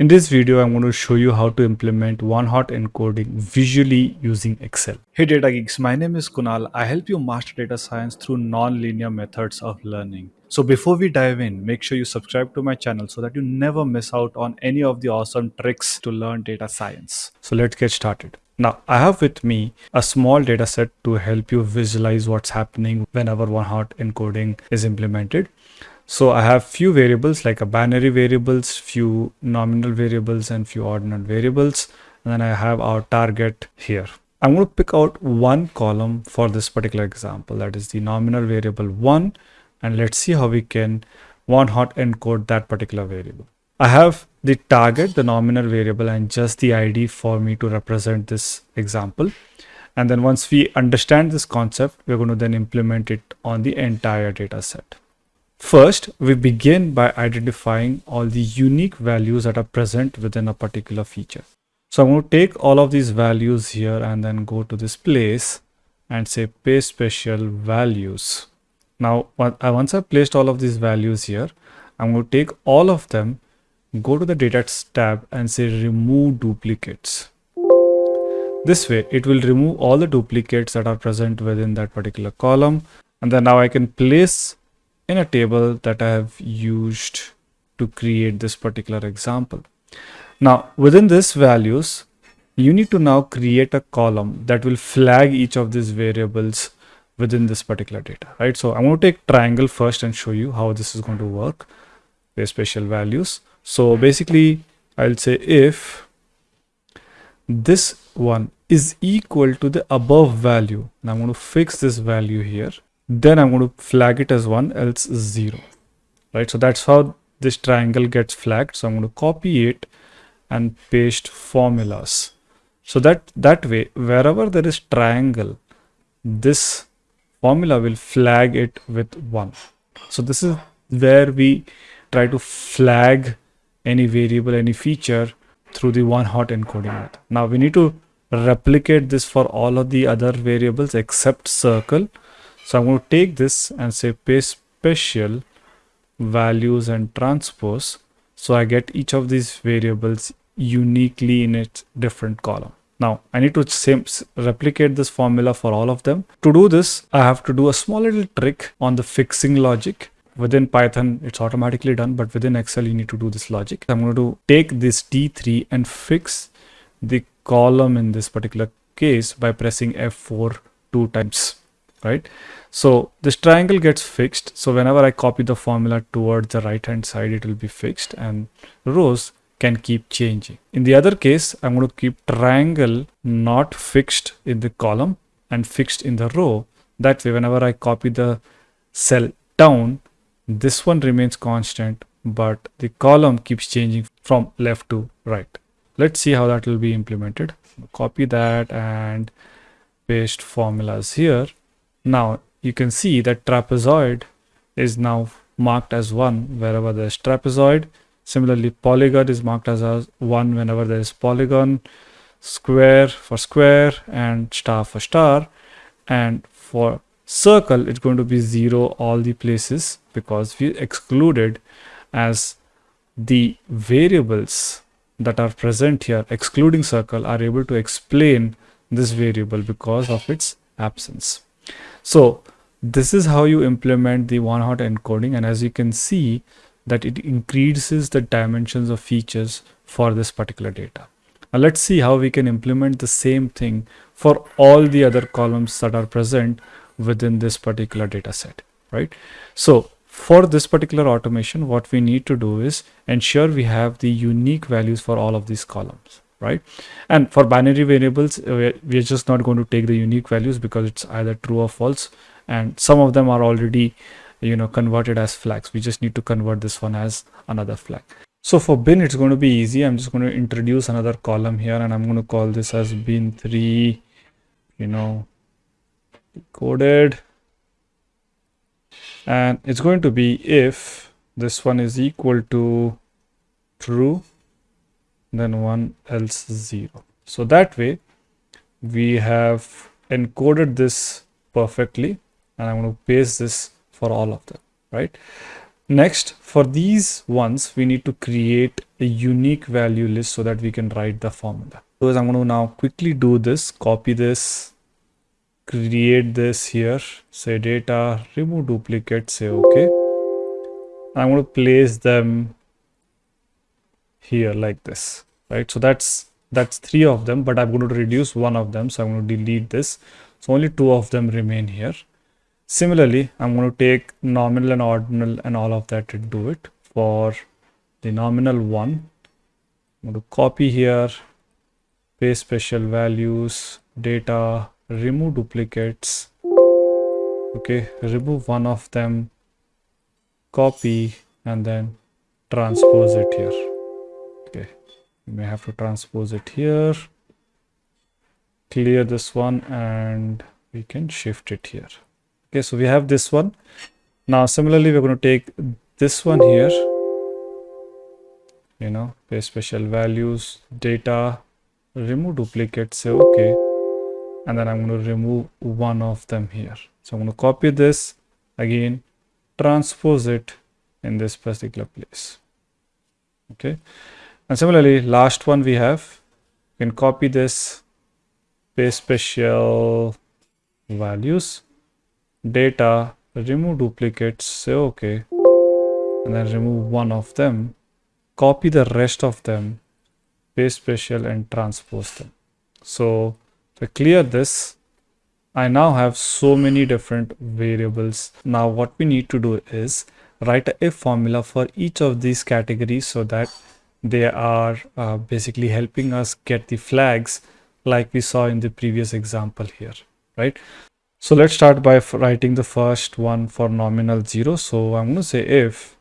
In this video, I'm going to show you how to implement one-hot encoding visually using Excel. Hey data geeks, my name is Kunal. I help you master data science through non-linear methods of learning. So before we dive in, make sure you subscribe to my channel so that you never miss out on any of the awesome tricks to learn data science. So let's get started. Now, I have with me a small data set to help you visualize what's happening whenever one-hot encoding is implemented. So I have few variables like a binary variables, few nominal variables and few ordinal variables. And then I have our target here. I'm going to pick out one column for this particular example. That is the nominal variable one. And let's see how we can one hot encode that particular variable. I have the target, the nominal variable and just the ID for me to represent this example. And then once we understand this concept, we're going to then implement it on the entire data set. First, we begin by identifying all the unique values that are present within a particular feature. So I'm going to take all of these values here and then go to this place and say paste special values. Now, uh, once I've placed all of these values here, I'm going to take all of them, go to the data tab and say remove duplicates. This way, it will remove all the duplicates that are present within that particular column. And then now I can place in a table that I have used to create this particular example. Now within this values, you need to now create a column that will flag each of these variables within this particular data, right? So I'm going to take triangle first and show you how this is going to work with special values. So basically I'll say if this one is equal to the above value, and I'm going to fix this value here then I'm going to flag it as 1 else 0 right? So that's how this triangle gets flagged. So I'm going to copy it and paste formulas. So that that way wherever there is triangle this formula will flag it with 1 so this is where we try to flag any variable any feature through the one hot encoding method. Now we need to replicate this for all of the other variables except circle so I'm going to take this and say paste special values and transpose. So I get each of these variables uniquely in its different column. Now I need to same, replicate this formula for all of them. To do this, I have to do a small little trick on the fixing logic. Within Python, it's automatically done, but within Excel, you need to do this logic. I'm going to take this D3 and fix the column in this particular case by pressing F4 two times right? So this triangle gets fixed. So whenever i copy the formula towards the right hand side it will be fixed and rows can keep changing. In the other case i'm going to keep triangle not fixed in the column and fixed in the row. That way whenever i copy the cell down this one remains constant but the column keeps changing from left to right. Let's see how that will be implemented. Copy that and paste formulas here now you can see that trapezoid is now marked as 1 wherever there is trapezoid. Similarly, polygon is marked as a 1 whenever there is polygon, square for square and star for star. And for circle, it's going to be 0 all the places because we excluded as the variables that are present here, excluding circle, are able to explain this variable because of its absence. So this is how you implement the one hot encoding and as you can see that it increases the dimensions of features for this particular data. Now let's see how we can implement the same thing for all the other columns that are present within this particular data set, right? So for this particular automation, what we need to do is ensure we have the unique values for all of these columns right? And for binary variables uh, we're just not going to take the unique values because it's either true or false. And some of them are already you know converted as flags. We just need to convert this one as another flag. So for bin it's going to be easy. I'm just going to introduce another column here and i'm going to call this as bin 3 you know coded. And it's going to be if this one is equal to true then 1 else 0 so that way we have encoded this perfectly and I'm going to paste this for all of them right Next, for these ones, we need to create a unique value list so that we can write the formula. So I'm going to now quickly do this, copy this, create this here, say data, remove duplicate, say okay. I'm going to place them here like this, right? So that's that's three of them, but I'm going to reduce one of them. So I'm going to delete this. So only two of them remain here. Similarly, I'm going to take nominal and ordinal and all of that and do it for the nominal one. I'm going to copy here, paste special values, data, remove duplicates. Okay, remove one of them, copy, and then transpose it here. Okay, you may have to transpose it here. Clear this one and we can shift it here. Okay so we have this one. Now similarly we're going to take this one here. You know paste special values data remove duplicate say okay. And then i'm going to remove one of them here. So i'm going to copy this again transpose it in this particular place. Okay and similarly last one we have you can copy this paste special values data, remove duplicates, say okay, and then remove one of them, copy the rest of them, paste special and transpose them. So to clear this, I now have so many different variables. Now what we need to do is write a formula for each of these categories so that they are uh, basically helping us get the flags like we saw in the previous example here, right? So let's start by writing the first one for nominal 0. So I'm going to say if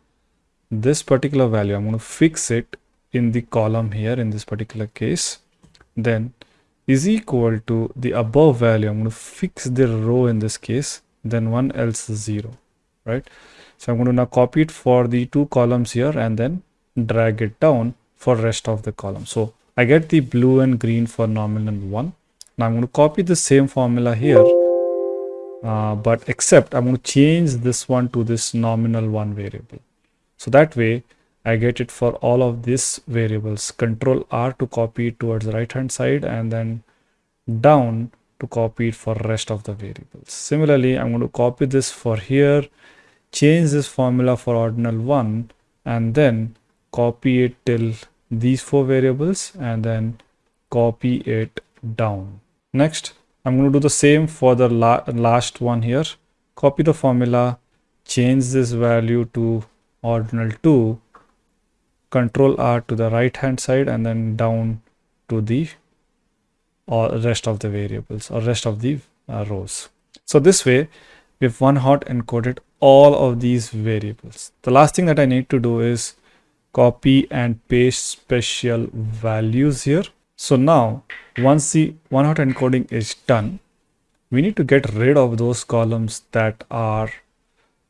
this particular value, I'm going to fix it in the column here in this particular case, then is equal to the above value. I'm going to fix the row in this case, then 1 else 0, right? So I'm going to now copy it for the two columns here and then drag it down for rest of the column. So I get the blue and green for nominal 1. Now I'm going to copy the same formula here uh, but except I'm going to change this one to this nominal one variable. So that way I get it for all of these variables. Control R to copy it towards the right hand side and then down to copy it for rest of the variables. Similarly, I'm going to copy this for here, change this formula for ordinal one and then copy it till these four variables and then copy it down. Next, I'm going to do the same for the la last one here. Copy the formula, change this value to ordinal 2, control R to the right hand side and then down to the or rest of the variables or rest of the uh, rows. So this way we've one hot encoded all of these variables. The last thing that I need to do is copy and paste special values here. So now once the one hot encoding is done, we need to get rid of those columns that are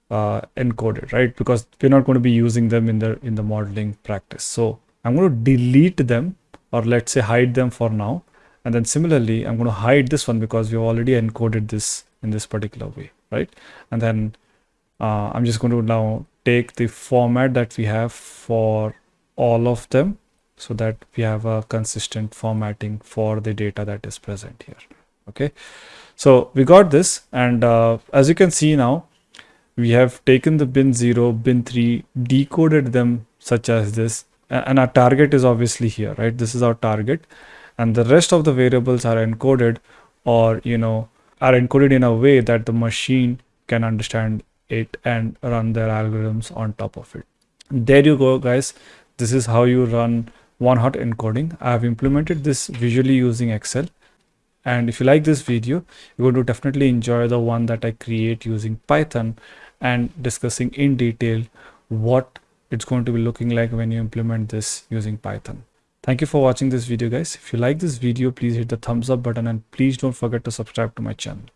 uh, encoded, right? Because we're not going to be using them in the in the modeling practice. So I'm going to delete them or let's say hide them for now. And then similarly, I'm going to hide this one because we've already encoded this in this particular way, right? And then uh, I'm just going to now take the format that we have for all of them so that we have a consistent formatting for the data that is present here okay? So we got this and uh, as you can see now we have taken the bin 0 bin 3 decoded them such as this and our target is obviously here right? This is our target and the rest of the variables are encoded or you know are encoded in a way that the machine can understand it and run their algorithms on top of it there you go guys this is how you run one hot encoding. I have implemented this visually using Excel. And if you like this video, you're going to definitely enjoy the one that I create using Python and discussing in detail what it's going to be looking like when you implement this using Python. Thank you for watching this video guys. If you like this video, please hit the thumbs up button and please don't forget to subscribe to my channel.